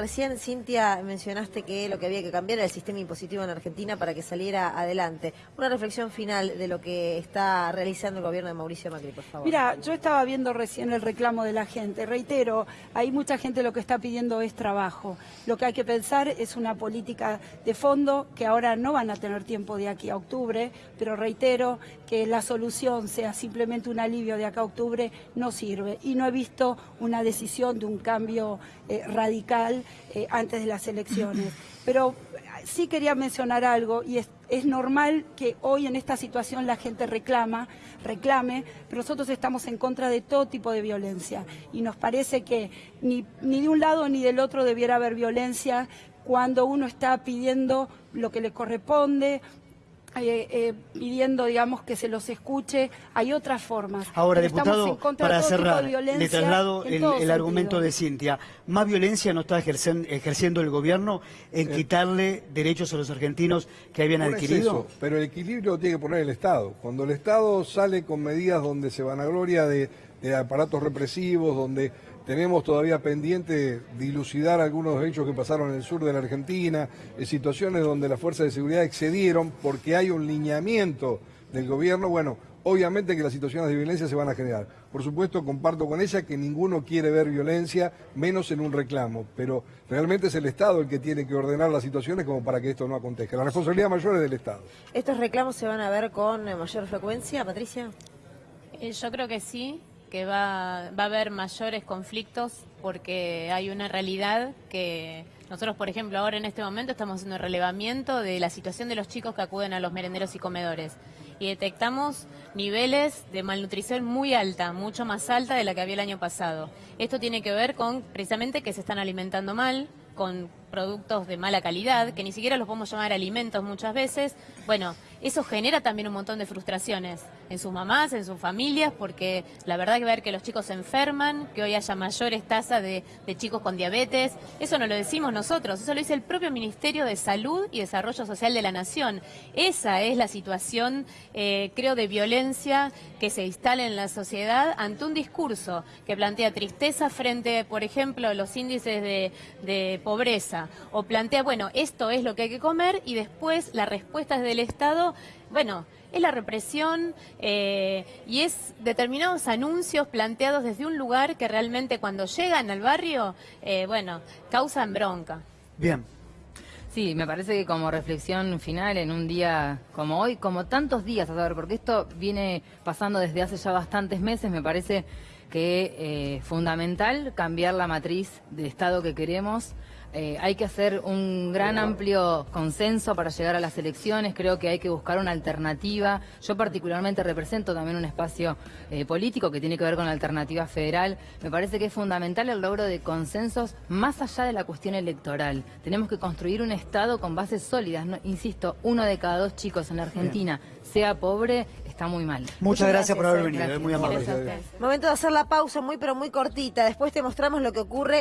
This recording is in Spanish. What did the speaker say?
Recién, Cintia, mencionaste que lo que había que cambiar era el sistema impositivo en Argentina para que saliera adelante. Una reflexión final de lo que está realizando el gobierno de Mauricio Macri, por favor. Mira, yo estaba viendo recién el reclamo de la gente. Reitero, hay mucha gente lo que está pidiendo es trabajo. Lo que hay que pensar es una política de fondo que ahora no van a tener tiempo de aquí a octubre, pero reitero que la solución sea simplemente un alivio de acá a octubre no sirve. Y no he visto una decisión de un cambio eh, radical eh, antes de las elecciones. Pero sí quería mencionar algo y es, es, normal que hoy en esta situación la gente reclama, reclame, pero nosotros estamos en contra de todo tipo de violencia y nos parece que ni, ni de un lado ni del otro debiera haber violencia cuando uno está pidiendo lo que le corresponde, eh, eh, pidiendo, digamos, que se los escuche. Hay otras formas. Ahora, diputado, para cerrar, le traslado el, el argumento de Cintia. ¿Más violencia no está ejerciendo el gobierno en eh, quitarle derechos a los argentinos que habían adquirido? pero el equilibrio lo tiene que poner el Estado. Cuando el Estado sale con medidas donde se van a gloria de, de aparatos represivos, donde tenemos todavía pendiente dilucidar algunos hechos que pasaron en el sur de la Argentina, en situaciones donde las fuerzas de seguridad excedieron porque hay un lineamiento del gobierno. Bueno, obviamente que las situaciones de violencia se van a generar. Por supuesto, comparto con ella que ninguno quiere ver violencia, menos en un reclamo, pero realmente es el Estado el que tiene que ordenar las situaciones como para que esto no acontezca. La responsabilidad mayor es del Estado. ¿Estos reclamos se van a ver con mayor frecuencia, Patricia? Eh, yo creo que sí que va, va a haber mayores conflictos porque hay una realidad que nosotros, por ejemplo, ahora en este momento estamos haciendo relevamiento de la situación de los chicos que acuden a los merenderos y comedores y detectamos niveles de malnutrición muy alta, mucho más alta de la que había el año pasado. Esto tiene que ver con precisamente que se están alimentando mal, con productos de mala calidad, que ni siquiera los podemos llamar alimentos muchas veces. Bueno, eso genera también un montón de frustraciones en sus mamás, en sus familias, porque la verdad que ver que los chicos se enferman, que hoy haya mayores tasas de, chicos con diabetes, eso no lo decimos nosotros, eso lo dice el propio Ministerio de Salud y Desarrollo Social de la Nación. Esa es la situación, eh, creo, de violencia que se instala en la sociedad ante un discurso que plantea tristeza frente, por ejemplo, a los índices de pobreza, o plantea, bueno, esto es lo que hay que comer y después la respuesta es del Estado, bueno, es la represión eh, y es determinados anuncios planteados desde un lugar que realmente cuando llegan al barrio, eh, bueno, causan bronca. Bien. Sí, me parece que como reflexión final en un día como hoy, como tantos días, a saber, porque esto viene pasando desde hace ya bastantes meses, me parece que es eh, fundamental cambiar la matriz de Estado que queremos. Eh, hay que hacer un gran amplio consenso para llegar a las elecciones, creo que hay que buscar una alternativa. Yo particularmente represento también un espacio eh, político que tiene que ver con la alternativa federal. Me parece que es fundamental el logro de consensos más allá de la cuestión electoral. Tenemos que construir un Estado con bases sólidas. insisto, uno de cada dos chicos en la Argentina sea pobre, está muy mal. Muchas, gracias, por haber venido, muy amable. Momento de hacer la pausa muy pero muy cortita, después te mostramos lo que ocurre